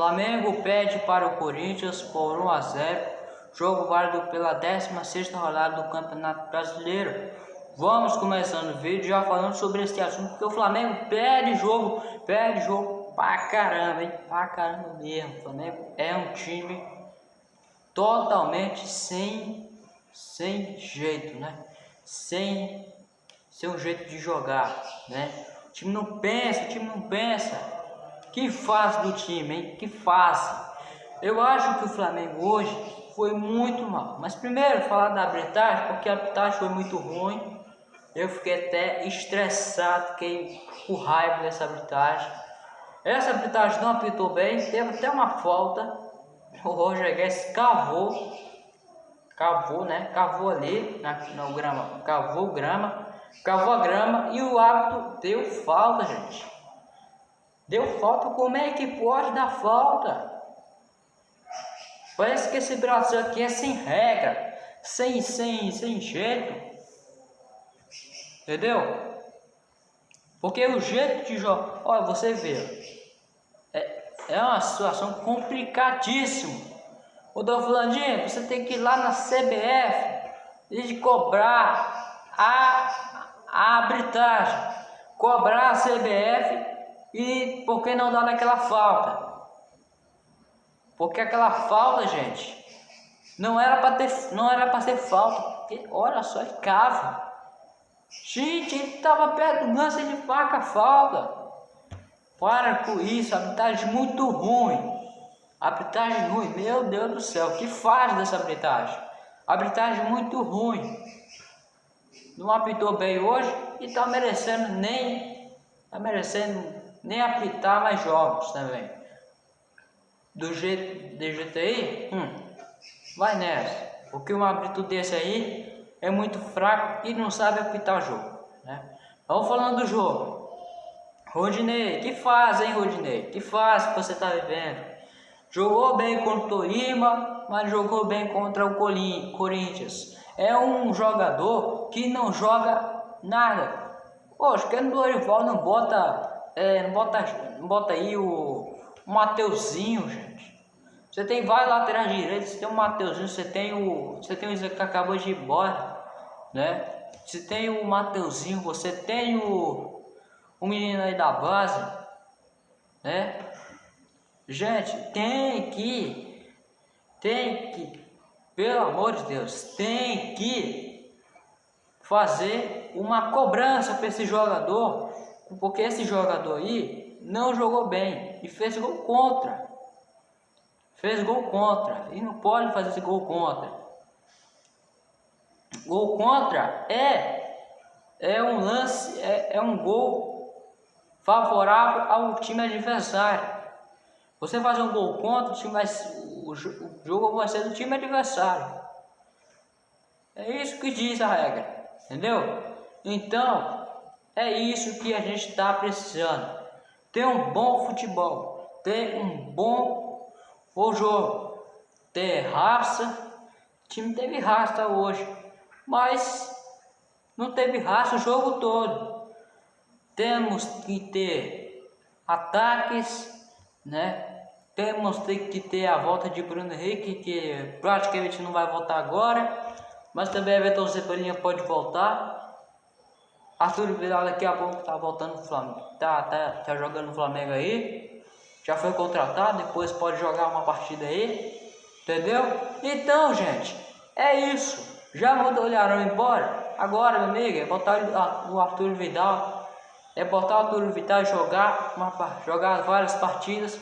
Flamengo pede para o Corinthians por 1 a 0. Jogo válido pela 16ª rodada do Campeonato Brasileiro. Vamos começando o vídeo já falando sobre esse assunto, porque o Flamengo perde jogo, perde jogo pra caramba, hein? Pra caramba mesmo. O Flamengo é um time totalmente sem, sem jeito, né? Sem seu jeito de jogar, né? O time não pensa, o time não pensa. Que fase do time, hein? Que fase. Eu acho que o Flamengo hoje foi muito mal. Mas primeiro falar da arbitragem, porque a arbitragem foi muito ruim. Eu fiquei até estressado, fiquei com raiva dessa arbitragem. Essa arbitragem não apitou bem, teve até uma falta. O Roger Guedes cavou, cavou, né? Cavou ali na, no grama, cavou grama, cavou a grama e o árbitro deu falta, gente. Deu falta, como é que pode dar falta? Parece que esse Brasil aqui é sem regra, sem, sem, sem jeito. Entendeu? Porque o jeito de jogar, olha, você vê, é, é uma situação complicadíssima. O Dom Flandinho, você tem que ir lá na CBF e cobrar a, a arbitragem, cobrar a CBF e por que não dar naquela falta? Porque aquela falta, gente, não era para ter, não era para ser falta. Porque, olha só, ele cava. Gente, ele estava perto do lance de faca falta. Para com isso, arbitragem muito ruim. Arbitragem ruim, meu Deus do céu, que faz dessa arbitragem? Arbitragem muito ruim. Não apitou bem hoje e está merecendo nem. Está merecendo nem apitar mais jogos também. Do jeito de GTI, hum, vai nessa. Porque um árbitro desse aí é muito fraco e não sabe apitar jogo. Né? Vamos falando do jogo. Rodinei, que faz, hein, Rodinei? Que faz que você está vivendo? Jogou bem contra o Torima, mas jogou bem contra o Corinthians. É um jogador que não joga nada. Poxa, que o Dorival não bota é, não, bota, não bota aí o, o Mateuzinho, gente. Você tem vários laterais direitos, você tem o Mateuzinho, você tem o. Você tem o que acabou de ir embora, né? Você tem o Mateuzinho, você tem o, o menino aí da base, né? Gente, tem que, tem que, pelo amor de Deus, tem que fazer uma cobrança para esse jogador porque esse jogador aí não jogou bem e fez gol contra. Fez gol contra e não pode fazer esse gol contra. Gol contra é é um lance, é, é um gol favorável ao time adversário. Você fazer um gol contra, o, time vai, o, o jogo vai ser do time adversário. É isso que diz a regra, entendeu? Então, é isso que a gente está precisando. Ter um bom futebol, ter um bom o jogo, ter raça. O time teve raça hoje, mas não teve raça o jogo todo. Temos que ter ataques, né? Temos que ter a volta de Bruno Henrique, que praticamente não vai voltar agora, mas também Everton Cebolinha pode voltar. Arthur Vidal daqui a pouco tá voltando pro Flamengo. Tá, tá, tá jogando no Flamengo aí. Já foi contratado, depois pode jogar uma partida aí. Entendeu? Então, gente, é isso. Já olharam embora? Agora, meu amigo, é botar o Arthur Vidal. É botar o Arthur Vidal jogar, uma, jogar várias partidas.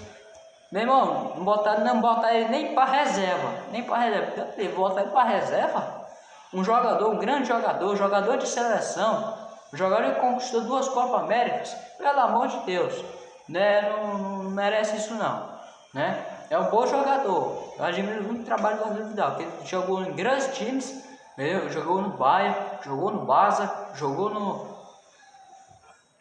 Meu irmão, não botar, não botar ele nem para reserva. Nem para reserva. Ele bota ele para reserva. Um jogador, um grande jogador, jogador de seleção o jogador que conquistou duas Copas Américas, pelo amor de Deus, né? Não, não, merece isso não, né? É um bom jogador. Eu admiro muito o trabalho do Arthur Vidal, que ele jogou em grandes times, entendeu? jogou no Bayern, jogou no Barça, jogou no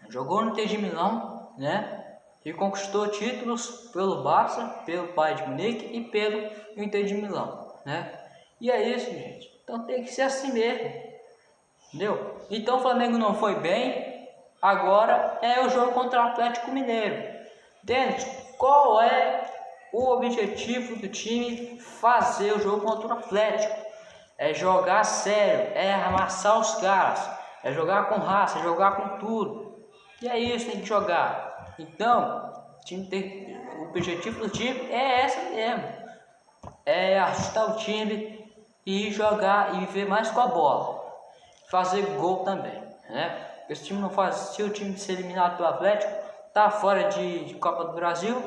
jogou no de Milão, né? E conquistou títulos pelo Barça, pelo Bayern de Munique e pelo Inter de Milão, né? E é isso, gente. Então tem que ser assim mesmo. Entendeu? Então o Flamengo não foi bem. Agora é o jogo contra o Atlético Mineiro. Entende? Qual é o, objetivo do time fazer o jogo contra o Atlético. É jogar sério, é amassar os caras, é jogar com raça, é jogar com tudo. E é isso, tem que jogar. Então, tem, o objetivo do time é essa mesmo. É ajustar o time e jogar e viver mais com a bola. Fazer gol também, né? Esse time não faz, se o time ser eliminado pelo Atlético, tá fora de, de Copa do Brasil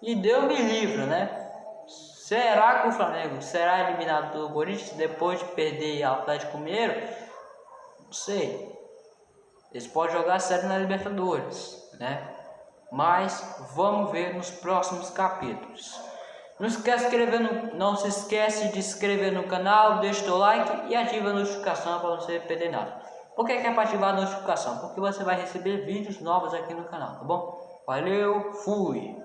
e deu me livre, né? Será que o Flamengo será eliminado pelo Corinthians depois de perder o Atlético Mineiro? Não sei. Eles podem jogar sério na Libertadores, né? Mas vamos ver nos próximos capítulos. Não esquece de no, não se esquece de se inscrever no canal, deixa o like e ativa a notificação para você perder nada. Por que, que é para ativar a notificação? Porque você vai receber vídeos novos aqui no canal, tá bom? Valeu, fui!